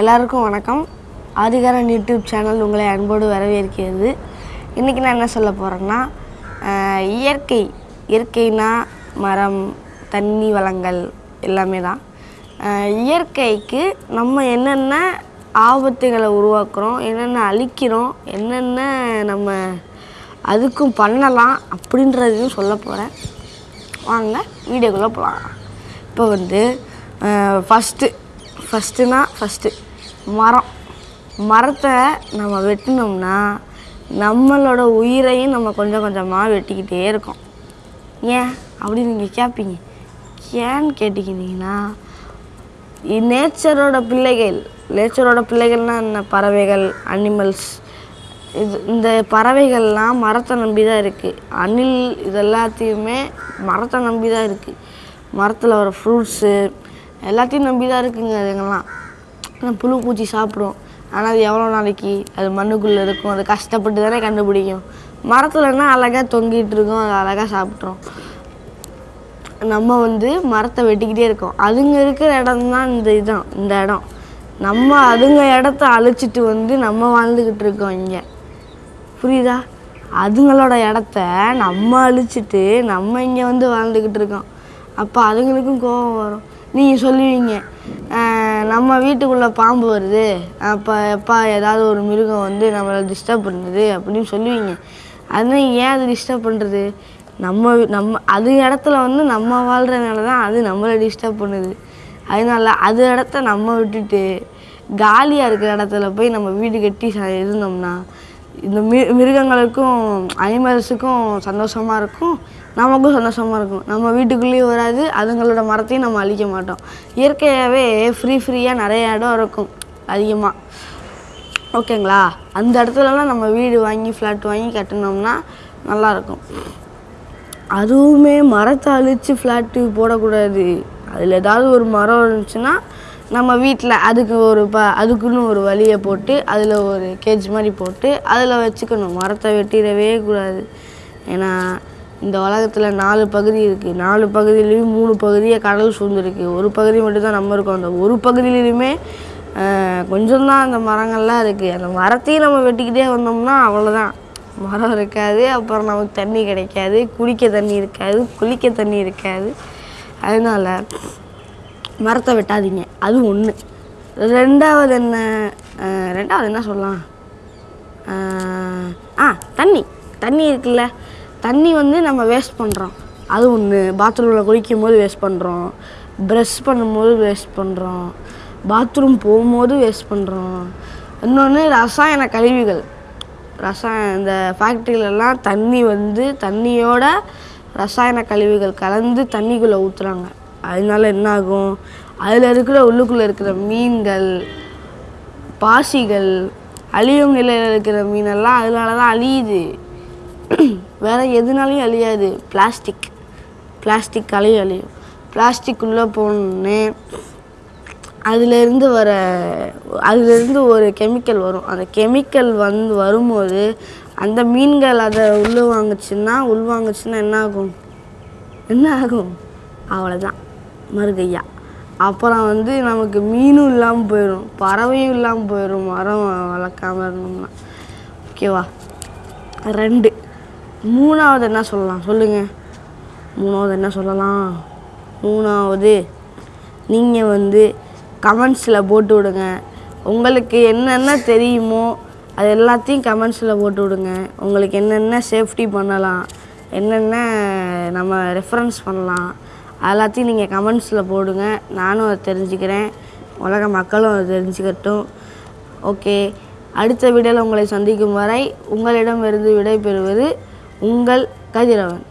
எல்லாருக்கும் வணக்கம். ஆதிகாரன் YouTube channel உங்களை அன்போடு வரவேற்கிறது. இன்றைக்கி நான் என்ன சொல்ல போகிறேன்னா இயற்கை. இயற்கைனா மரம் தண்ணி வளங்கள் எல்லாமே தான். இயற்கைக்கு நம்ம என்னென்ன ஆபத்துகளை உருவாக்குறோம் என்னென்ன அழிக்கிறோம் என்னென்ன நம்ம அதுக்கும் பண்ணலாம் அப்படின்றதையும் சொல்ல போகிறேன் வாங்க வீடியோக்குள்ளே போகலாம் இப்போ வந்து ஃபஸ்ட்டு ஃபஸ்ட்டுனா ஃபஸ்ட்டு மரம். மரத்தை நம்ம வெட்டினோம்னா நம்மளோட உயிரையும் நம்ம கொஞ்சம் கொஞ்சமாக வெட்டிக்கிட்டே இருக்கோம். ஏன்? அப்படின்னு நீங்கள் கேட்பீங்க ஏன்னு கேட்டிக்கிட்டீங்கன்னா நேச்சரோட பிள்ளைகள் நேச்சரோட பிள்ளைகள்னால் என்ன? பறவைகள் அனிமல்ஸ் இது இந்த பறவைகள்லாம் மரத்தை நம்பி தான் இருக்குது அணில் இது எல்லாத்தையுமே மரத்தை நம்பி தான் இருக்குது மரத்தில் வர ஃப்ரூட்ஸு எல்லாத்தையும் நம்பி தான் இருக்குங்க அதுங்கெல்லாம். ஆனால் புழு பூச்சி சாப்பிடும். ஆனால் அது எவ்வளோ நாளைக்கு? அது மண்ணுக்குள்ளே இருக்கும். அது கஷ்டப்பட்டு தானே கண்டுபிடிக்கும். மரத்துலன்னா அழகாக தொங்கிட்டு இருக்கும் அது அழகாக சாப்பிட்றோம் நம்ம வந்து மரத்தை வெட்டிக்கிட்டே இருக்கோம். அதுங்க இருக்கிற இடம் தான் இந்த இதுதான் இந்த இடம். நம்ம அதுங்க இடத்த அழிச்சிட்டு வந்து நம்ம வாழ்ந்துக்கிட்டு இருக்கோம் இங்கே. புரியுதா? அதுங்களோட இடத்த நம்ம அழிச்சிட்டு நம்ம இங்கே வந்து வாழ்ந்துக்கிட்டு இருக்கோம். அப்போ அதுங்களுக்கும் கோபம் வரும். நீங்கள் சொல்லுவீங்க. நம்ம வீட்டுக்குள்ளே பாம்பு வருது. அப்போ எப்பா ஏதாவது ஒரு மிருகம் வந்து நம்மளை டிஸ்டர்ப் பண்ணுது அப்படின்னு சொல்லுவீங்க. அதனால் ஏன் அது டிஸ்டர்ப் பண்ணுறது நம்ம நம்ம அது இடத்துல வந்து நம்ம வாழ்கிறதுனால தான் அது நம்மளை டிஸ்டர்ப் பண்ணுது. அதனால அது இடத்த நம்ம விட்டுட்டு காலியாக இருக்கிற இடத்துல போய் நம்ம வீடு கட்டி ச- இருந்தோம்னா இந்த மி மிருகங்களுக்கும் அனிமல்ஸுக்கும் சந்தோஷமாக இருக்கும். நமக்கும் சந்தோஷமாக இருக்கும். நம்ம வீட்டுக்குள்ளேயும் வராது அதுங்களோட மரத்தையும் நம்ம அழிக்க மாட்டோம். இயற்கையாகவே ஃப்ரீ ஃப்ரீயாக நிறைய இடம் இருக்கும் அதிகமாக ஓகேங்களா? அந்த இடத்துலலாம் நம்ம வீடு வாங்கி ஃப்ளாட் வாங்கி கட்டினோம்னா நல்லாயிருக்கும். அதுவுமே மரத்தை அழித்து ஃப்ளாட்டு போடக்கூடாது. அதில் ஏதாவது ஒரு மரம் இருந்துச்சுன்னா நம்ம வீட்டில் அதுக்கு ஒரு ப அதுக்குன்னு ஒரு வழியை போட்டு அதில் ஒரு கேஜ் மாதிரி போட்டு அதில் வச்சுக்கணும். மரத்தை வெட்டிடவே கூடாது. ஏன்னா இந்த உலகத்தில் நாலு பகுதி இருக்குது நாலு பகுதியிலையும் மூணு பகுதியை கடல் சூழ்ந்துருக்கு. ஒரு பகுதி மட்டும்தான் நம்ம இருக்கோம். அந்த ஒரு பகுதியிலையுமே கொஞ்சம் தான் அந்த மரங்கள்லாம் இருக்குது அந்த மரத்தையும் நம்ம வெட்டிக்கிட்டே வந்தோம்னா அவ்வளோதான் மரம் இருக்காது. அப்புறம் நமக்கு தண்ணி கிடைக்காது. குடிக்க தண்ணி இருக்காது. குளிக்க தண்ணி இருக்காது. அதனால மரத்தை வெட்டாதீங்க. அது ஒன்று ரெண்டாவது என்ன ரெண்டாவது என்ன சொல்லலாம்? ஆ தண்ணி. தண்ணி இருக்குல்ல. தண்ணி வந்து நம்ம வேஸ்ட் பண்ணுறோம் அது ஒன்று பாத்ரூமில் குளிக்கும் போது வேஸ்ட் பண்ணுறோம் ப்ரெஷ் பண்ணும்போது வேஸ்ட் பண்ணுறோம் பாத்ரூம் போகும்போது வேஸ்ட் பண்ணுறோம் இன்னொன்று ரசாயன கழிவுகள். ரசாயன இந்த ஃபேக்ட்ரியிலலாம் தண்ணி வந்து தண்ணியோட ரசாயன கழிவுகள் கலந்து தண்ணிக்குள்ளே ஊற்றுறாங்க அதனால என்ன ஆகும் அதில் இருக்கிற உள்ளுக்குள்ளே இருக்கிற மீன்கள் பாசிகள் அழியும் நிலையில் இருக்கிற மீனெல்லாம் அதனால தான் அழியுது. வேறு எதுனாலையும் அழியாது. பிளாஸ்டிக் பிளாஸ்டிக் அழியும். அழியும் பிளாஸ்டிக் உள்ளே போனோடனே அதுலேருந்து வர அதிலேருந்து ஒரு கெமிக்கல் வரும். அந்த கெமிக்கல் வந்து வரும்போது அந்த மீன்கள் அதை உள்ள வாங்குச்சுன்னா உள்வாங்குச்சுன்னா என்ன ஆகும் என்ன ஆகும் அவ்வளோதான் மறுகையா அப்புறம் வந்து நமக்கு மீனும் இல்லாமல் போயிடும் பறவையும் இல்லாமல் போயிடும் மரம் வளர்க்காம இருந்தோம்னா. ஓகேவா ரெண்டு. மூணாவது என்ன சொல்லலாம்? சொல்லுங்கள் மூணாவது என்ன சொல்லலாம்? மூணாவது நீங்கள் வந்து கமெண்ட்ஸில் போட்டு விடுங்க. உங்களுக்கு என்னென்ன தெரியுமோ அது எல்லாத்தையும் கமெண்ட்ஸில் போட்டு விடுங்க. உங்களுக்கு என்னென்ன சேஃப்டி பண்ணலாம் என்னென்ன நம்ம ரெஃபரன்ஸ் பண்ணலாம் எல்லாத்தையும் நீங்கள் கமெண்ட்ஸில் போடுங்க. நானும் அதை தெரிஞ்சுக்கிறேன். உலக மக்களும் அதை தெரிஞ்சுக்கட்டும். ஓகே அடுத்த வீடியோவில் உங்களை சந்திக்கும் வரை உங்களிடமிருந்து விடைபெறுவது உங்கள் கதிரவன்.